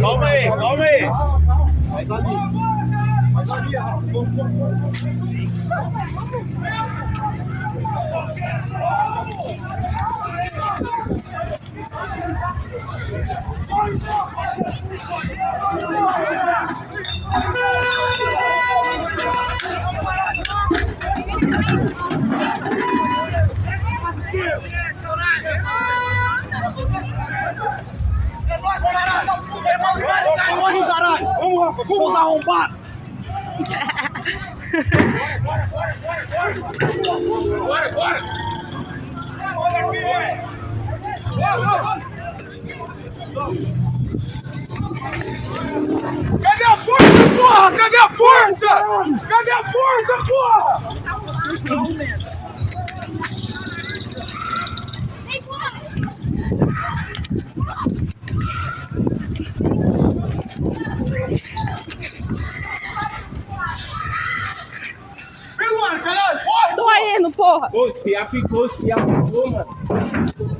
Calma aí, ali, Rafa. Irmão de Maringá, é nóis, caralho! Vamos, Rafa, vamos arrombar! Bora, bora. Cadê a força, porra? Cadê a força? Cadê a força, porra? Caralho, porra! Pô, os piá ficou, os piá ficou, mano.